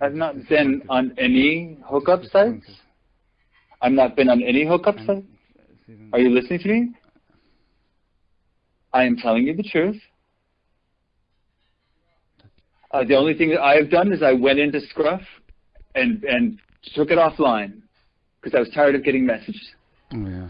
I've not been on any hookup sites. I've not been on any hookup sites. Are you listening to me? I am telling you the truth. Uh, the only thing that I have done is I went into Scruff and and took it offline because I was tired of getting messages. Oh yeah.